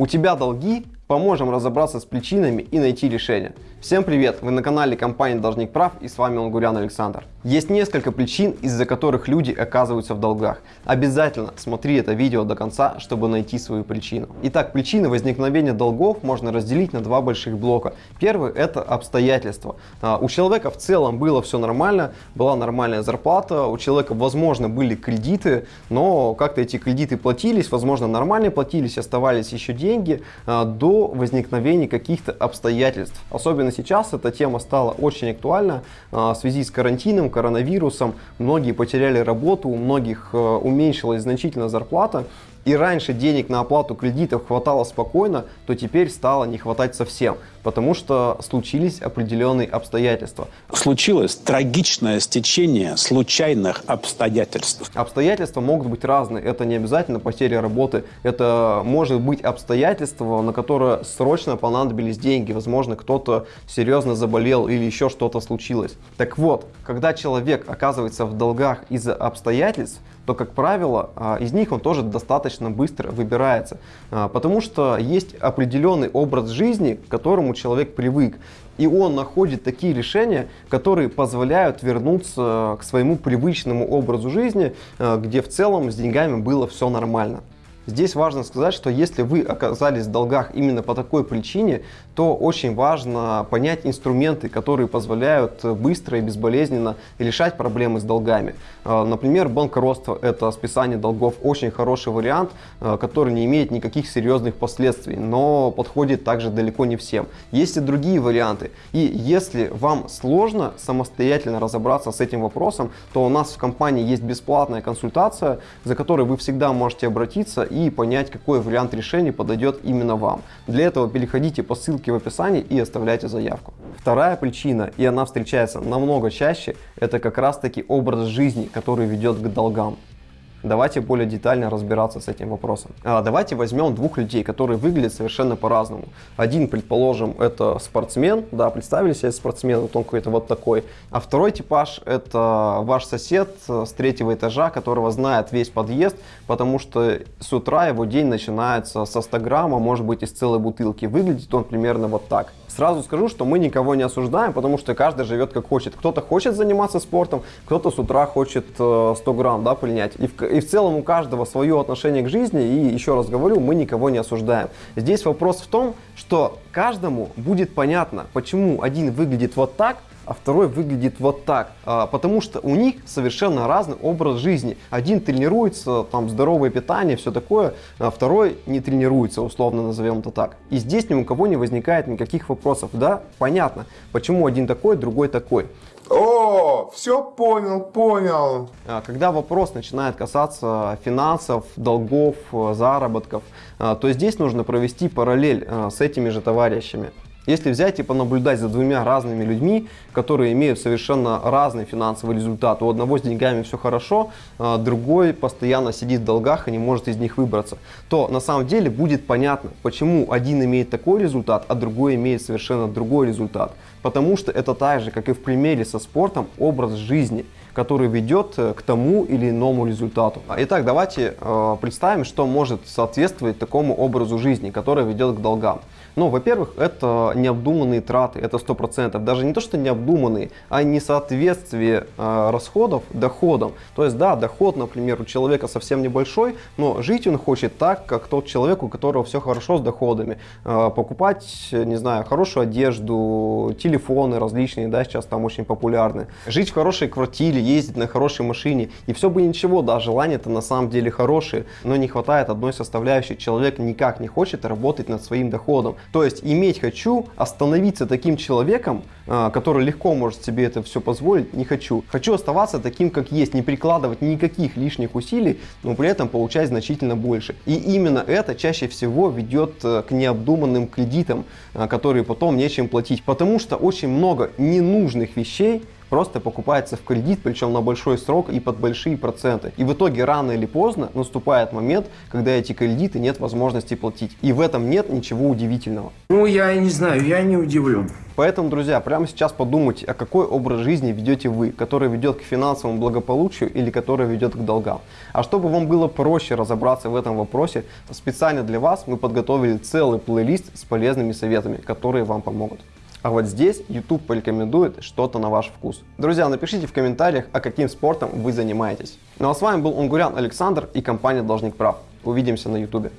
У тебя долги? Поможем разобраться с причинами и найти решение. Всем привет! Вы на канале компании Должник Прав и с вами Лангурян Александр. Есть несколько причин, из-за которых люди оказываются в долгах. Обязательно смотри это видео до конца, чтобы найти свою причину. Итак, причины возникновения долгов можно разделить на два больших блока. Первый это обстоятельства. А, у человека в целом было все нормально, была нормальная зарплата, у человека возможно были кредиты, но как-то эти кредиты платились, возможно нормально платились, оставались еще деньги а, до возникновения каких-то обстоятельств. Особенно сейчас эта тема стала очень актуальна а, в связи с карантином, коронавирусом, многие потеряли работу, у многих э, уменьшилась значительно зарплата, и раньше денег на оплату кредитов хватало спокойно, то теперь стало не хватать совсем, потому что случились определенные обстоятельства. Случилось трагичное стечение случайных обстоятельств. Обстоятельства могут быть разные, это не обязательно потеря работы, это может быть обстоятельства, на которые срочно понадобились деньги, возможно кто-то серьезно заболел или еще что-то случилось. Так вот, когда человек оказывается в долгах из-за обстоятельств, то, как правило, а, из них он тоже достаточно быстро выбирается. А, потому что есть определенный образ жизни, к которому человек привык. И он находит такие решения, которые позволяют вернуться к своему привычному образу жизни, а, где в целом с деньгами было все нормально. Здесь важно сказать, что если вы оказались в долгах именно по такой причине, то очень важно понять инструменты, которые позволяют быстро и безболезненно решать проблемы с долгами. А, например, банкротство – это списание долгов, очень хороший вариант, а, который не имеет никаких серьезных последствий, но подходит также далеко не всем. Есть и другие варианты. И если вам сложно самостоятельно разобраться с этим вопросом, то у нас в компании есть бесплатная консультация, за которой вы всегда можете обратиться и и понять, какой вариант решения подойдет именно вам. Для этого переходите по ссылке в описании и оставляйте заявку. Вторая причина, и она встречается намного чаще, это как раз таки образ жизни, который ведет к долгам. Давайте более детально разбираться с этим вопросом. А, давайте возьмем двух людей, которые выглядят совершенно по-разному. Один, предположим, это спортсмен, да, представили себе спортсмен, вот он какой-то вот такой. А второй типаж это ваш сосед с третьего этажа, которого знает весь подъезд, потому что с утра его день начинается со 100 грамма, может быть из целой бутылки. Выглядит он примерно вот так. Сразу скажу, что мы никого не осуждаем, потому что каждый живет как хочет. Кто-то хочет заниматься спортом, кто-то с утра хочет 100 э, грамм да, принять. И в, и в целом у каждого свое отношение к жизни. И еще раз говорю, мы никого не осуждаем. Здесь вопрос в том, что каждому будет понятно, почему один выглядит вот так, а второй выглядит вот так. А, потому что у них совершенно разный образ жизни. Один тренируется, там здоровое питание, все такое, а второй не тренируется, условно назовем это так. И здесь ни у кого не возникает никаких вопросов. Да, понятно, почему один такой, другой такой. О, все понял, понял. А, когда вопрос начинает касаться финансов, долгов, заработков, а, то здесь нужно провести параллель с этими же товарищами. Если взять и понаблюдать за двумя разными людьми, которые имеют совершенно разный финансовый результат, у одного с деньгами все хорошо, а другой постоянно сидит в долгах и не может из них выбраться, то на самом деле будет понятно, почему один имеет такой результат, а другой имеет совершенно другой результат. Потому что это так же, как и в примере со спортом, образ жизни, который ведет э, к тому или иному результату. Итак, давайте э, представим, что может соответствовать такому образу жизни, который ведет к долгам. Ну, во-первых, это необдуманные траты, это 100%. Даже не то, что необдуманные, а несоответствие э, расходов доходам. То есть, да, доход, например, у человека совсем небольшой, но жить он хочет так, как тот человек, у которого все хорошо с доходами. Э, покупать, не знаю, хорошую одежду, телефоны различные, да, сейчас там очень популярны. Жить в хорошей квартире, ездить на хорошей машине. И все бы ничего, да, желания-то на самом деле хорошие, но не хватает одной составляющей. Человек никак не хочет работать над своим доходом. То есть иметь хочу, остановиться таким человеком, а, который легко может себе это все позволить, не хочу. Хочу оставаться таким, как есть, не прикладывать никаких лишних усилий, но при этом получать значительно больше. И именно это чаще всего ведет э, к необдуманным кредитам, а, которые потом нечем платить. Потому что очень много ненужных вещей просто покупается в кредит, причем на большой срок и под большие проценты. И в итоге рано или поздно наступает момент, когда эти кредиты нет возможности платить. И в этом нет ничего удивительного. Ну, я не знаю, я не удивлен. Поэтому, друзья, прямо сейчас подумайте, а какой образ жизни ведете вы, который ведет к финансовому благополучию или который ведет к долгам. А чтобы вам было проще разобраться в этом вопросе, специально для вас мы подготовили целый плейлист с полезными советами, которые вам помогут. А вот здесь YouTube порекомендует что-то на ваш вкус. Друзья, напишите в комментариях, а каким спортом вы занимаетесь. Ну а с вами был Унгурян Александр и компания Должник Прав. Увидимся на YouTube.